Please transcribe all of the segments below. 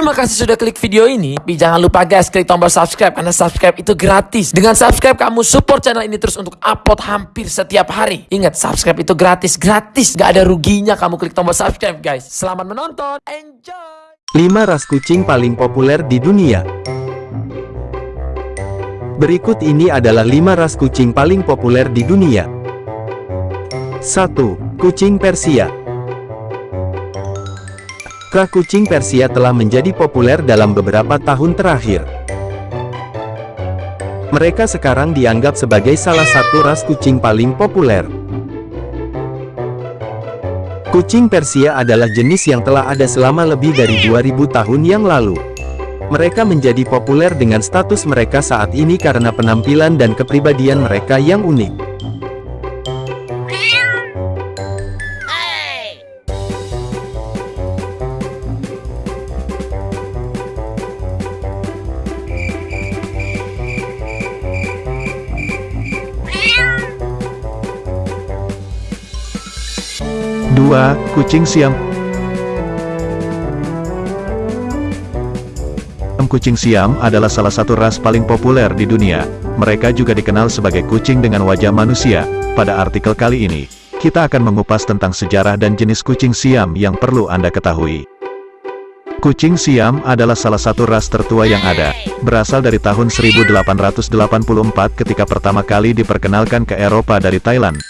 Terima kasih sudah klik video ini. Tapi jangan lupa guys, klik tombol subscribe karena subscribe itu gratis. Dengan subscribe kamu support channel ini terus untuk upload hampir setiap hari. Ingat, subscribe itu gratis, gratis. Gak ada ruginya kamu klik tombol subscribe guys. Selamat menonton, enjoy. 5 ras kucing paling populer di dunia. Berikut ini adalah 5 ras kucing paling populer di dunia. 1. Kucing Persia Ras kucing Persia telah menjadi populer dalam beberapa tahun terakhir. Mereka sekarang dianggap sebagai salah satu ras kucing paling populer. Kucing Persia adalah jenis yang telah ada selama lebih dari 2000 tahun yang lalu. Mereka menjadi populer dengan status mereka saat ini karena penampilan dan kepribadian mereka yang unik. Dua, Kucing Siam Kucing Siam adalah salah satu ras paling populer di dunia. Mereka juga dikenal sebagai kucing dengan wajah manusia. Pada artikel kali ini, kita akan mengupas tentang sejarah dan jenis kucing Siam yang perlu Anda ketahui. Kucing Siam adalah salah satu ras tertua yang ada, berasal dari tahun 1884 ketika pertama kali diperkenalkan ke Eropa dari Thailand.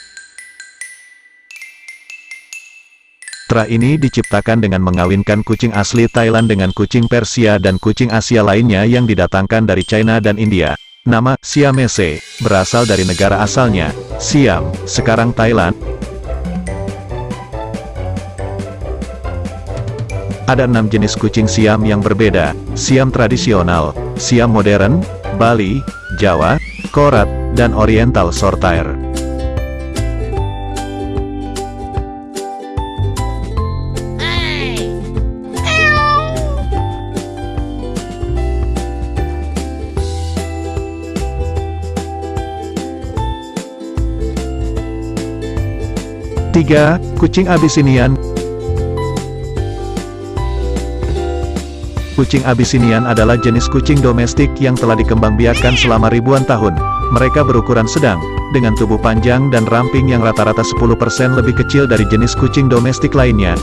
Sutra ini diciptakan dengan mengawinkan kucing asli Thailand dengan kucing Persia dan kucing Asia lainnya yang didatangkan dari China dan India. Nama, Siamese, berasal dari negara asalnya, Siam, sekarang Thailand. Ada enam jenis kucing Siam yang berbeda, Siam tradisional, Siam modern, Bali, Jawa, Korat, dan Oriental Sortire. 3. Kucing Abyssinian Kucing Abisinian adalah jenis kucing domestik yang telah dikembangbiakkan selama ribuan tahun. Mereka berukuran sedang, dengan tubuh panjang dan ramping yang rata-rata 10% lebih kecil dari jenis kucing domestik lainnya.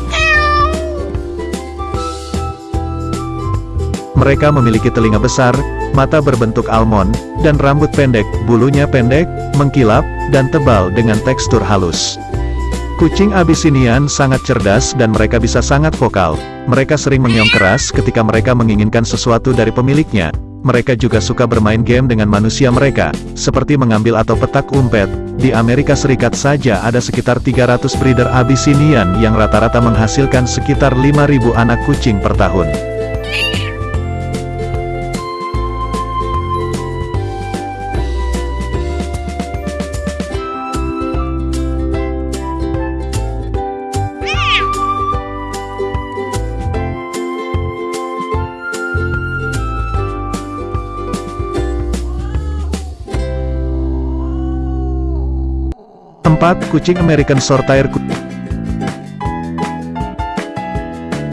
Mereka memiliki telinga besar, mata berbentuk almond, dan rambut pendek, bulunya pendek, mengkilap, dan tebal dengan tekstur halus. Kucing Abyssinian sangat cerdas dan mereka bisa sangat vokal. Mereka sering mengeong keras ketika mereka menginginkan sesuatu dari pemiliknya. Mereka juga suka bermain game dengan manusia mereka, seperti mengambil atau petak umpet. Di Amerika Serikat saja ada sekitar 300 breeder Abyssinian yang rata-rata menghasilkan sekitar 5.000 anak kucing per tahun. Keempat, kucing American Shorthair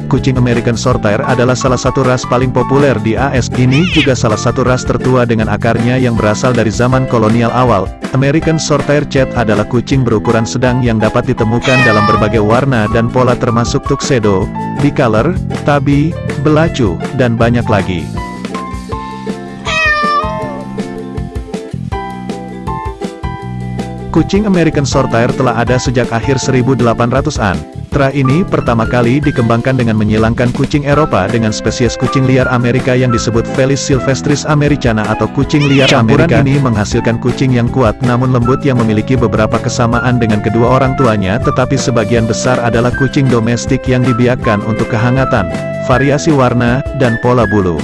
Kucing American Shorthair adalah salah satu ras paling populer di AS. Ini juga salah satu ras tertua dengan akarnya yang berasal dari zaman kolonial awal. American Shorthair Chat adalah kucing berukuran sedang yang dapat ditemukan dalam berbagai warna dan pola termasuk tuxedo, bicolor, tabi, belacu, dan banyak lagi. Kucing American Shorthair telah ada sejak akhir 1800-an. Tra ini pertama kali dikembangkan dengan menyilangkan kucing Eropa dengan spesies kucing liar Amerika yang disebut Felis silvestris americana atau kucing liar Campuran Amerika. ini menghasilkan kucing yang kuat namun lembut yang memiliki beberapa kesamaan dengan kedua orang tuanya tetapi sebagian besar adalah kucing domestik yang dibiarkan untuk kehangatan, variasi warna, dan pola bulu.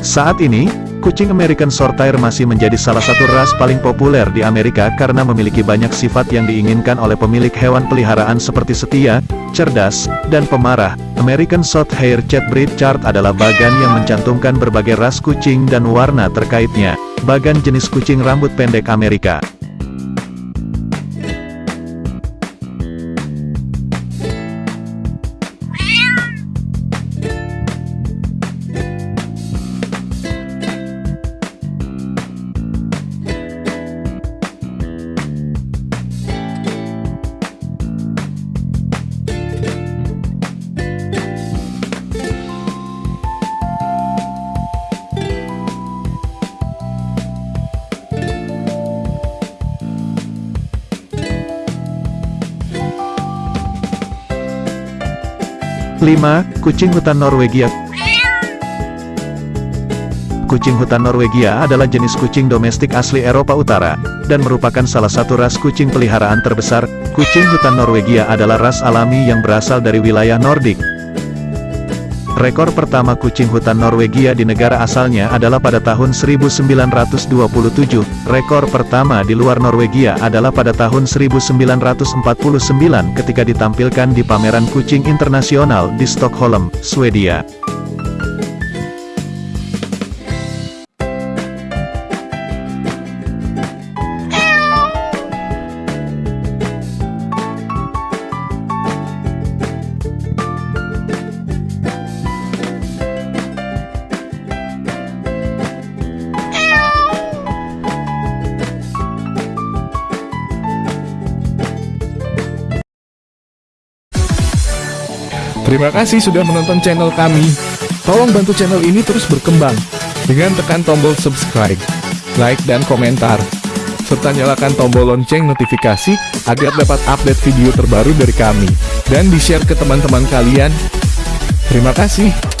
Saat ini, Kucing American Shorthair masih menjadi salah satu ras paling populer di Amerika karena memiliki banyak sifat yang diinginkan oleh pemilik hewan peliharaan seperti setia, cerdas, dan pemarah. American Shorthair Chat Breed Chart adalah bagan yang mencantumkan berbagai ras kucing dan warna terkaitnya. Bagan jenis kucing rambut pendek Amerika. 5. Kucing hutan Norwegia Kucing hutan Norwegia adalah jenis kucing domestik asli Eropa Utara, dan merupakan salah satu ras kucing peliharaan terbesar. Kucing hutan Norwegia adalah ras alami yang berasal dari wilayah Nordik. Rekor pertama kucing hutan Norwegia di negara asalnya adalah pada tahun 1927. Rekor pertama di luar Norwegia adalah pada tahun 1949 ketika ditampilkan di pameran kucing internasional di Stockholm, Swedia. Terima kasih sudah menonton channel kami. Tolong bantu channel ini terus berkembang dengan tekan tombol subscribe, like, dan komentar. Serta nyalakan tombol lonceng notifikasi agar dapat update video terbaru dari kami. Dan di-share ke teman-teman kalian. Terima kasih.